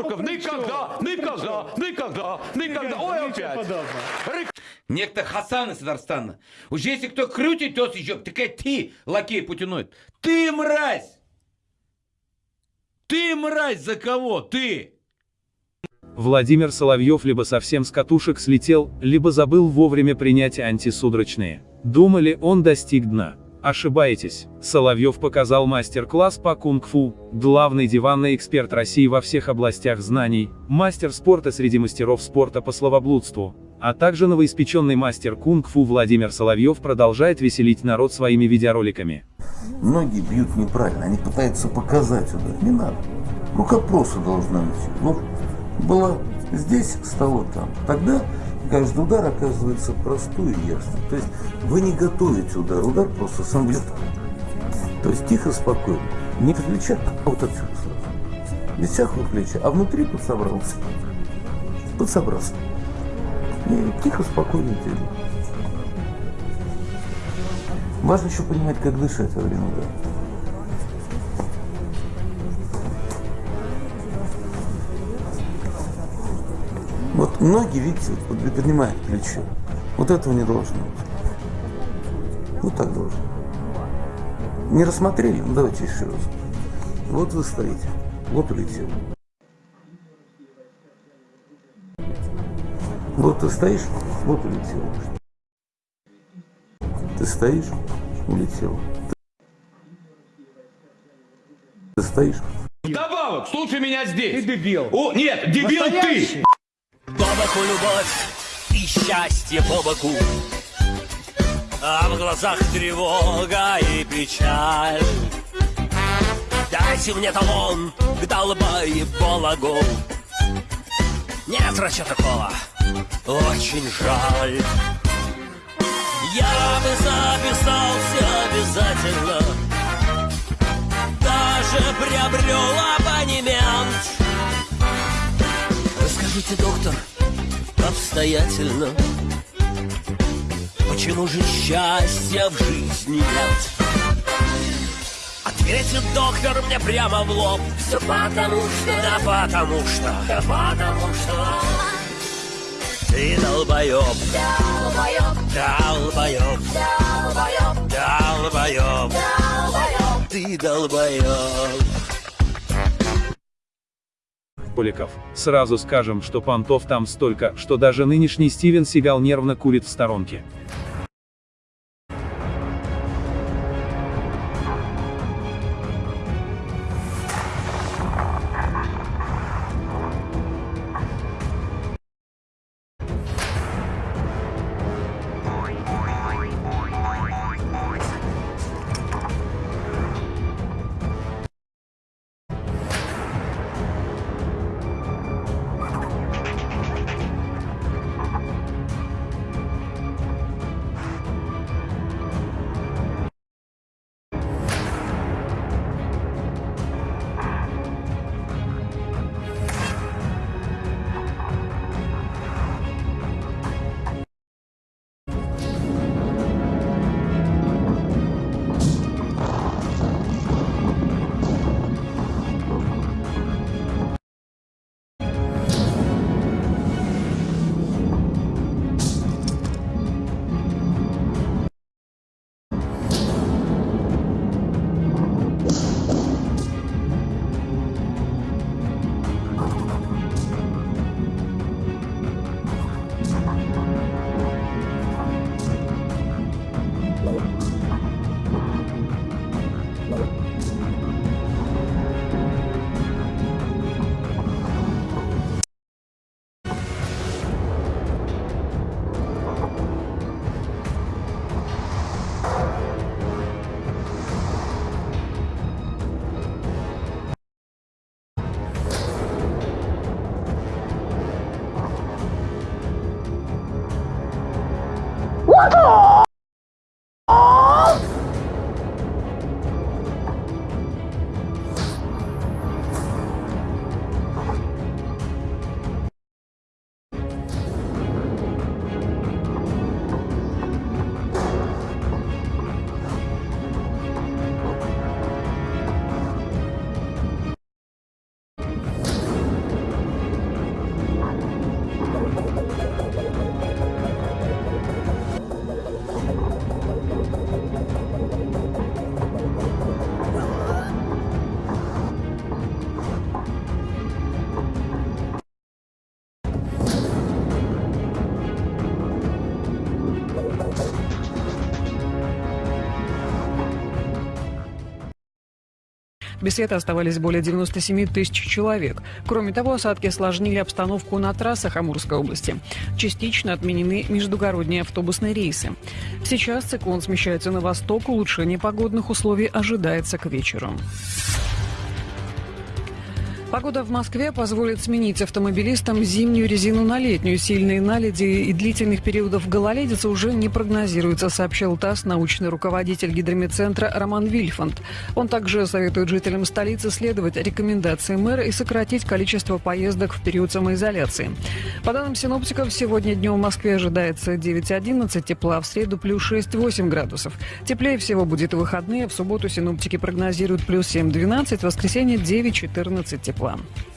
при никогда, никогда, никогда, никогда. Ой, опять. Некто Хасан из Татарстана. Уж если кто крутит, то еще, такая ты, лакей путиноид. Ты мразь! Ты мразь за кого? Ты! Владимир Соловьев либо совсем с катушек слетел, либо забыл вовремя принять антисудорочные. Думали, он достиг дна. Ошибаетесь. Соловьев показал мастер-класс по кунг-фу, главный диванный эксперт России во всех областях знаний, мастер спорта среди мастеров спорта по словоблудству, а также новоиспеченный мастер кунг-фу Владимир Соловьев продолжает веселить народ своими видеороликами. Многие бьют неправильно, они пытаются показать удар. Не надо. Рука просто должна идти. Ну, была здесь, стала там. Тогда каждый удар оказывается простой и ясный. То есть вы не готовите удар, удар просто сам бьет. То есть тихо, спокойно. Не в плечах, а вот отсюда сразу. Без всякого плеча. А внутри подсобрался. Подсобрался. И тихо, спокойно делаю. Важно еще понимать, как дышать во время удара. Ноги, видите, вот приподнимают плечо. Вот этого не должно быть. Вот так должно. Не рассмотрели? Ну давайте еще раз. Вот вы стоите. Вот улетел. Вот ты стоишь, вот улетел. Ты стоишь, улетел. Ты стоишь, Вдобавок, слушай меня здесь. Ты дебил. О, нет, дебил Настоящий. ты. Боку любовь и счастье по боку. А в глазах тревога и печаль. Дайте мне талон к долбоебологу. Нет врача такого, очень жаль. Я бы записался обязательно. Даже приобрел абонемент. Расскажите, доктор, обстоятельно, почему же счастья в жизни нет? Ответит доктор мне прямо в лоб. Все потому что, да потому что, да потому что. Ты долбоеб, долбоеб, долбоеб, долбоеб, долбоеб, ты долбоеб. Поликов. Сразу скажем, что понтов там столько, что даже нынешний Стивен Сигал нервно курит в сторонке. What the? Без света оставались более 97 тысяч человек. Кроме того, осадки осложнили обстановку на трассах Амурской области. Частично отменены междугородние автобусные рейсы. Сейчас циклон смещается на восток, улучшение погодных условий ожидается к вечеру. Погода в Москве позволит сменить автомобилистам зимнюю резину на летнюю. Сильные наледи и длительных периодов гололедицы уже не прогнозируется, сообщил ТАСС научный руководитель гидромедцентра Роман Вильфанд. Он также советует жителям столицы следовать рекомендациям мэра и сократить количество поездок в период самоизоляции. По данным синоптиков, сегодня днем в Москве ожидается 9-11 тепла, в среду плюс 6-8 градусов. Теплее всего будет в выходные, в субботу синоптики прогнозируют плюс 7-12, в воскресенье 9-14 тепла. problem.